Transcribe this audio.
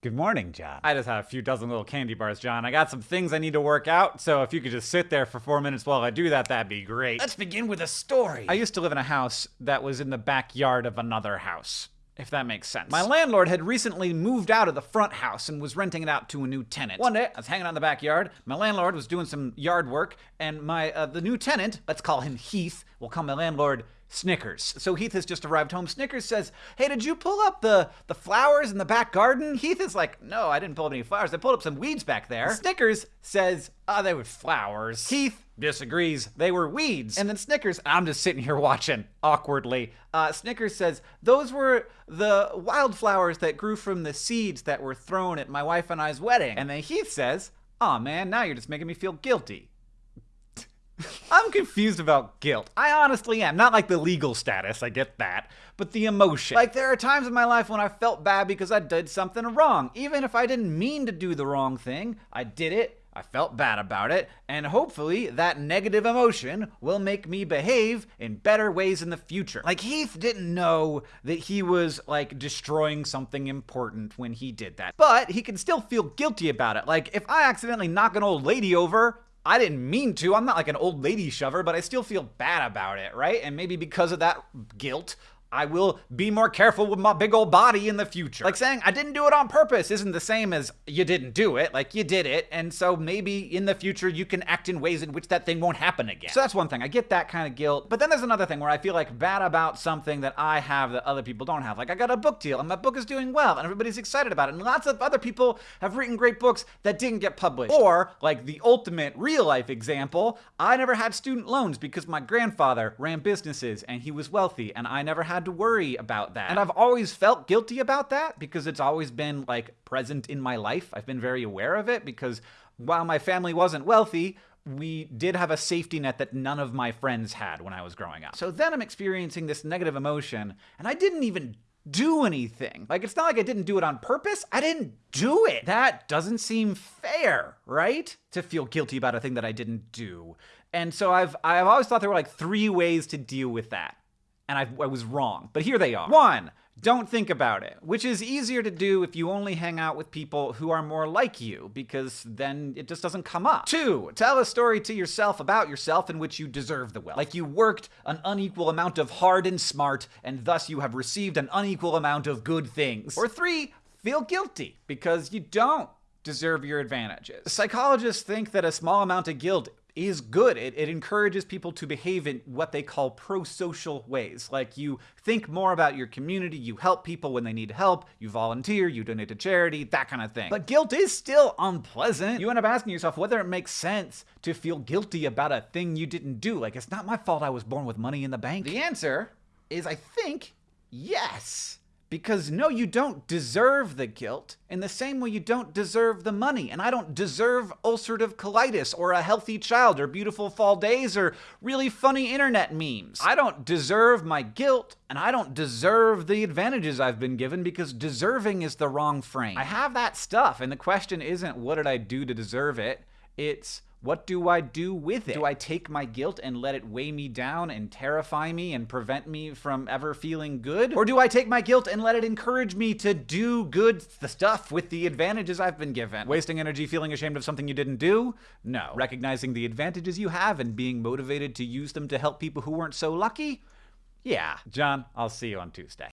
Good morning, John. I just have a few dozen little candy bars, John. I got some things I need to work out, so if you could just sit there for four minutes while I do that, that'd be great. Let's begin with a story. I used to live in a house that was in the backyard of another house, if that makes sense. My landlord had recently moved out of the front house and was renting it out to a new tenant. One day, I was hanging out in the backyard. My landlord was doing some yard work, and my uh, the new tenant, let's call him Heath, we'll call my landlord Snickers. So Heath has just arrived home. Snickers says, "Hey, did you pull up the the flowers in the back garden?" Heath is like, "No, I didn't pull up any flowers. I pulled up some weeds back there." Snickers says, "Ah, oh, they were flowers." Heath disagrees. They were weeds. And then Snickers, I'm just sitting here watching awkwardly. Uh, Snickers says, "Those were the wildflowers that grew from the seeds that were thrown at my wife and I's wedding." And then Heath says, "Oh man, now you're just making me feel guilty." I'm confused about guilt. I honestly am. Not like the legal status, I get that, but the emotion. Like, there are times in my life when I felt bad because I did something wrong. Even if I didn't mean to do the wrong thing, I did it. I felt bad about it, and hopefully that negative emotion will make me behave in better ways in the future. Like, Heath didn't know that he was, like, destroying something important when he did that. But he can still feel guilty about it. Like, if I accidentally knock an old lady over, I didn't mean to. I'm not like an old lady shover, but I still feel bad about it, right? And maybe because of that guilt, I will be more careful with my big old body in the future. Like saying I didn't do it on purpose isn't the same as you didn't do it. Like you did it, and so maybe in the future you can act in ways in which that thing won't happen again. So that's one thing. I get that kind of guilt. But then there's another thing where I feel like bad about something that I have that other people don't have. Like I got a book deal and my book is doing well and everybody's excited about it. And lots of other people have written great books that didn't get published. Or like the ultimate real life example, I never had student loans because my grandfather ran businesses and he was wealthy and I never had to worry about that. And I've always felt guilty about that because it's always been like present in my life. I've been very aware of it because while my family wasn't wealthy, we did have a safety net that none of my friends had when I was growing up. So then I'm experiencing this negative emotion, and I didn't even do anything. Like, it's not like I didn't do it on purpose. I didn't do it. That doesn't seem fair, right? To feel guilty about a thing that I didn't do. And so I've I've always thought there were like three ways to deal with that and I, I, was wrong. But here they are. One, don't think about it, which is easier to do if you only hang out with people who are more like you, because then it just doesn't come up. Two, tell a story to yourself about yourself in which you deserve the wealth. Like you worked an unequal amount of hard and smart, and thus you have received an unequal amount of good things. Or three, feel guilty because you don't deserve your advantages. Psychologists think that a small amount of guilt is good. It, it encourages people to behave in what they call pro-social ways. Like you think more about your community, you help people when they need help, you volunteer, you donate to charity, that kind of thing. But guilt is still unpleasant. You end up asking yourself whether it makes sense to feel guilty about a thing you didn't do. Like, it's not my fault I was born with money in the bank. The answer is, I think, yes. Because no, you don't deserve the guilt in the same way you don't deserve the money. And I don't deserve ulcerative colitis or a healthy child or beautiful fall days or really funny internet memes. I don't deserve my guilt and I don't deserve the advantages I've been given because deserving is the wrong frame. I have that stuff and the question isn't what did I do to deserve it? It's what do I do with it? Do I take my guilt and let it weigh me down and terrify me and prevent me from ever feeling good? Or do I take my guilt and let it encourage me to do good the stuff with the advantages I've been given? Wasting energy feeling ashamed of something you didn't do? No. Recognizing the advantages you have and being motivated to use them to help people who weren't so lucky? Yeah. John, I'll see you on Tuesday.